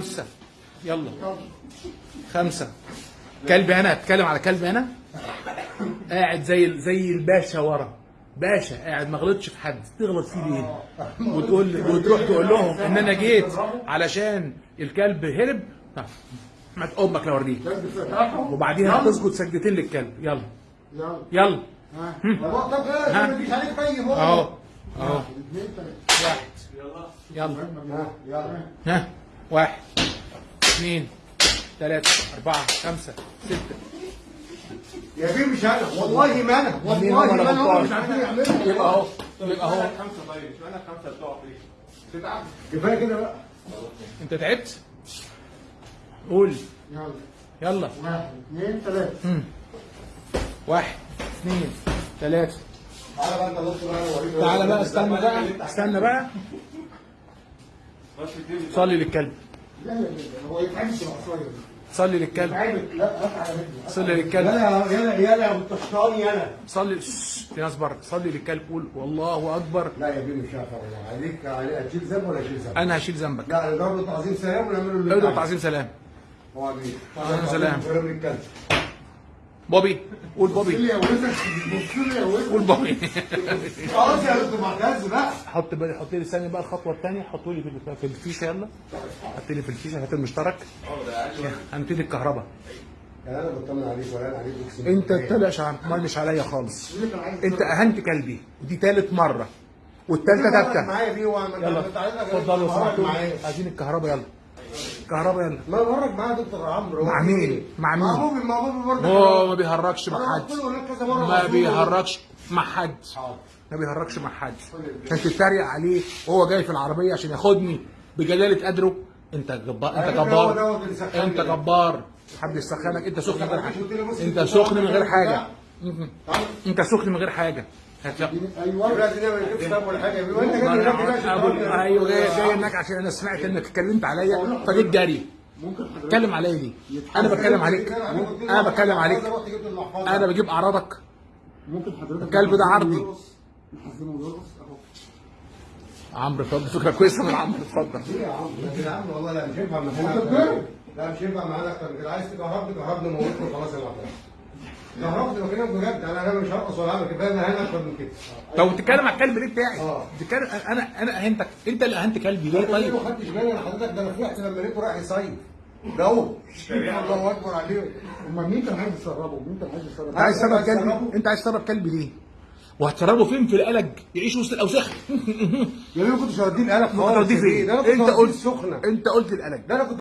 خمسة. يلا. خمسة. كلب هنا. اتكلم على كلب هنا. قاعد زي زي الباشا ورا. باشا قاعد ما غلطش في حد. تغلط فيه ليه وتقول وتروح تقول لهم إن أنا جيت علشان الكلب هرب. ما أمك لو أوريك. وبعديها تسجد سجدتين للكلب. يلا. يلا. أهو. أهو. واحد يلا. ها يلا. ها. واحد اثنين ثلاثة أربعة خمسة ستة. يا بيه مش أنا والله ما أنا مين والله ما غلطان؟ مش عارفين يعملوا يبقى أهو يبقى أهو. خمسة طيب اشمعنى خمسة بتقع فيه؟ تتعب كفاية كده بقى. أنت تعبت؟ قول. يلا. يلا. واحد اثنين ثلاثة. واحد اثنين ثلاثة. تعالى بقى تعالى بقى استنى بقى استنى بقى. صلي للكلب. لا لا لا هو يتعبش العصايه صلي للكلب. يتعبك لا على رجلي صلي للكلب. يلا يلا يلا يا بتشطاني أنا صلي في ناس بره. صلي للكلب قول والله أكبر. لا يا بيه مش هعرف والله عليك عليك هتشيل ذنب ولا أشيل ذنب؟ أنا هشيل ذنبك. لا نضرب له تعظيم سلام ونعمله اللي انت تعظيم؟ سلام. هو بيه تعظيم سلام. سلام. للكلب بوبي. قول بص بوبي لي يا ولد. بص لي يا ولد. قول بوبي. خلاص يا دكتور معتز بقى. حط بقى حط لي ثانية بقى الخطوة الثانية. حطوا لي في- في الفيشة يلا. حط لي في الفيشة هات المشترك. هنبتدي الكهرباء. يعني أنا بطمن عليك ولا أنا عليك اقسم أنت. تلقش مش عليا خالص. أنت أهنت كلبي. ودي ثالث مرة. والثالثه ثابته معايا بيه وعمل يلا. اتفضلوا عايزين الكهرباء يلا. الكهرباء يلا. ما مرك معايا دكتور عمرو. مع مين؟ مع مين؟ مع بوبي مع بوبي برضه هو ما بيهرجش مع حد. ما بيهرجش مع حد. ما بيهرجش مع حد. عشان تتريق عليه وهو جاي في العربية عشان ياخدني بجلالة قدره. انت جبار انت أيوة، جبار. انت. جبار. حد يسخنك انت سخن. من غير حاجة انت سخن من غير. حاجة. انت سخن من غير حاجة. أيوه. ده ما طب ولا حاجة أنا أيوه جاي هناك عشان أنا سمعت إنك اتكلمت عليا فجيت جري ممكن حضرتك اتكلم عليا ليه؟ أنا بتكلم عليك. أنا بتكلم عليك. أنا بجيب أعراضك. ممكن حضرتك الكلب ده عرضي. عمرو اتفضل. فكره كويسه من عمرو. اتفضل. ليه يا عم ده يا عم والله لا مش ينفع معانا لا مش ينفع معانا أكتر. من كده عايز تكهربني كهربني موتني خلاص يا كهربني بكلمك بجد. أنا أنا مش هرقص ولا اعمل كفاية أنا هنا أكتر من كده طب بتتكلم على الكلب ليه بتاعي؟ آه. بتتكلم أنا أنا أهنتك. أنت اللي أهنت كلبي ليه؟ طيب؟ ما خدتش بالي أنا حضرتك. ده أنا فرحت لما لقيته رايح يصيف ده هو. الله أكبر عليه. أمال مين كان عايز يسربه؟ مين كان عايز يسربه؟ أنت عايز تسرب كلبي؟ أنت عايز تسرب كلبي ليه؟ وهتسربه فين؟ في القلق. يعيش وسط الأوساخ. يا بيه ما كنتش هوديه القلق؟ ده كنت أنت قلت السخنة. أنت قلت القلق. ده أنا كنت